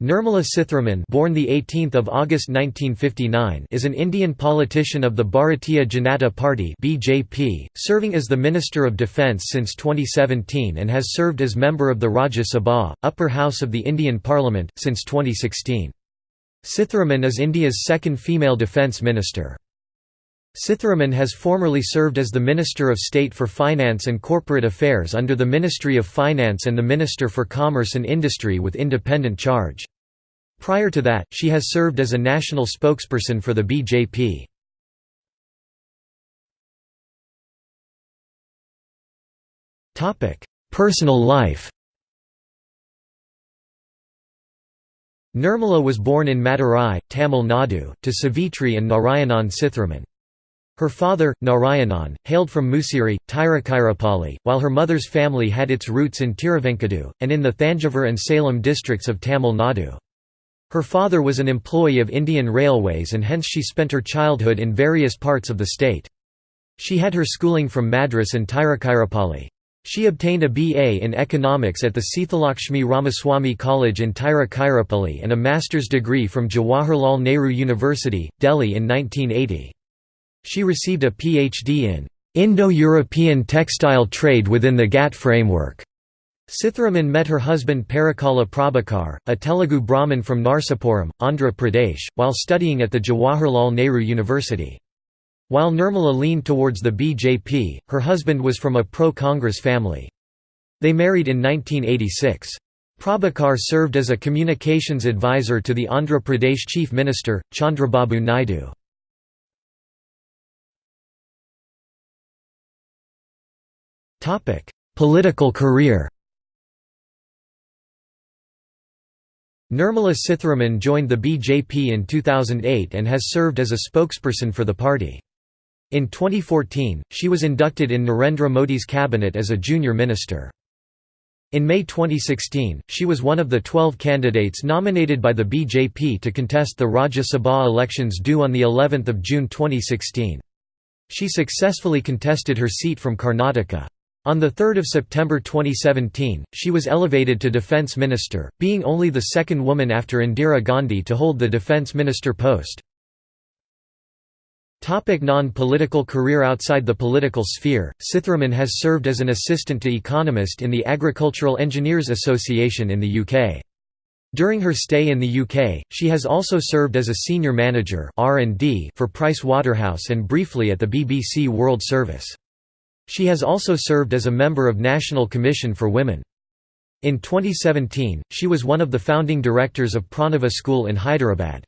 Nirmala Sitharaman born the 18th of August 1959 is an Indian politician of the Bharatiya Janata Party BJP, serving as the Minister of Defence since 2017 and has served as member of the Rajya Sabha, upper house of the Indian Parliament, since 2016. Sitharaman is India's second female defence minister. Sitharaman has formerly served as the Minister of State for Finance and Corporate Affairs under the Ministry of Finance and the Minister for Commerce and Industry with independent charge. Prior to that, she has served as a national spokesperson for the BJP. Personal life Nirmala was born in Madurai, Tamil Nadu, to Savitri and Narayanan Sitharaman. Her father, Narayanan, hailed from Musiri, Tiruchirappalli, while her mother's family had its roots in Tiruvenkadu, and in the Thanjavur and Salem districts of Tamil Nadu. Her father was an employee of Indian Railways and hence she spent her childhood in various parts of the state. She had her schooling from Madras and Tiruchirappalli. She obtained a BA in economics at the Sithalakshmi Ramaswamy College in Tiruchirappalli and a master's degree from Jawaharlal Nehru University, Delhi in 1980. She received a PhD in Indo-European textile trade within the GATT framework. Sitharaman met her husband Parakala Prabhakar, a Telugu Brahmin from Narsapuram, Andhra Pradesh, while studying at the Jawaharlal Nehru University. While Nirmala leaned towards the BJP, her husband was from a pro-Congress family. They married in 1986. Prabhakar served as a communications advisor to the Andhra Pradesh Chief Minister, Chandrababu Naidu. Political career Nirmala Sitharaman joined the BJP in 2008 and has served as a spokesperson for the party. In 2014, she was inducted in Narendra Modi's cabinet as a junior minister. In May 2016, she was one of the 12 candidates nominated by the BJP to contest the Rajya Sabha elections due on of June 2016. She successfully contested her seat from Karnataka. On 3 September 2017, she was elevated to defence minister, being only the second woman after Indira Gandhi to hold the defence minister post. Non-political career Outside the political sphere, Sitharaman has served as an assistant to economist in the Agricultural Engineers Association in the UK. During her stay in the UK, she has also served as a senior manager for Price Waterhouse and briefly at the BBC World Service. She has also served as a member of National Commission for Women. In 2017, she was one of the founding directors of Pranava School in Hyderabad.